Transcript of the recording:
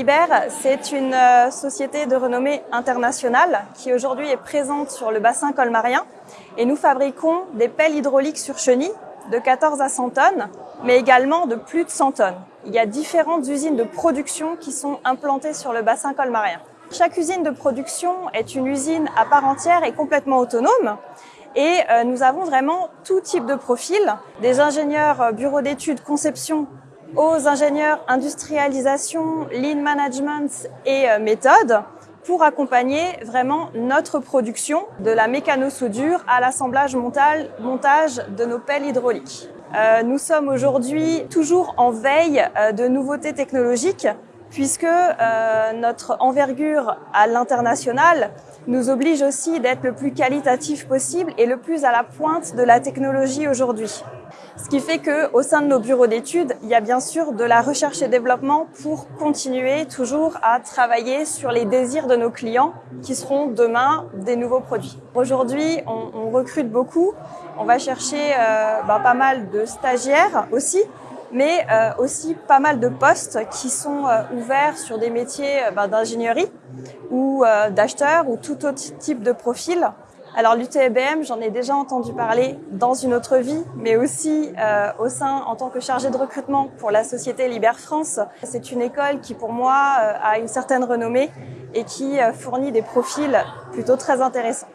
Liber, c'est une euh, société de renommée internationale qui aujourd'hui est présente sur le bassin colmarien et nous fabriquons des pelles hydrauliques sur chenille de 14 à 100 tonnes, mais également de plus de 100 tonnes. Il y a différentes usines de production qui sont implantées sur le bassin colmarien. Chaque usine de production est une usine à part entière et complètement autonome. Et euh, nous avons vraiment tout type de profil, des ingénieurs euh, bureaux d'études, conception, aux ingénieurs industrialisation, lean management et euh, méthode pour accompagner vraiment notre production de la mécano-soudure à l'assemblage montage de nos pelles hydrauliques. Euh, nous sommes aujourd'hui toujours en veille euh, de nouveautés technologiques puisque euh, notre envergure à l'international nous oblige aussi d'être le plus qualitatif possible et le plus à la pointe de la technologie aujourd'hui. Ce qui fait que au sein de nos bureaux d'études, il y a bien sûr de la recherche et développement pour continuer toujours à travailler sur les désirs de nos clients qui seront demain des nouveaux produits. Aujourd'hui, on, on recrute beaucoup. On va chercher euh, bah, pas mal de stagiaires aussi mais euh, aussi pas mal de postes qui sont euh, ouverts sur des métiers euh, ben, d'ingénierie ou d'acheteurs ou tout autre type de profil. Alors l'UTBM, j'en ai déjà entendu parler dans une autre vie, mais aussi au sein en tant que chargé de recrutement pour la société Liber France. C'est une école qui pour moi a une certaine renommée et qui fournit des profils plutôt très intéressants.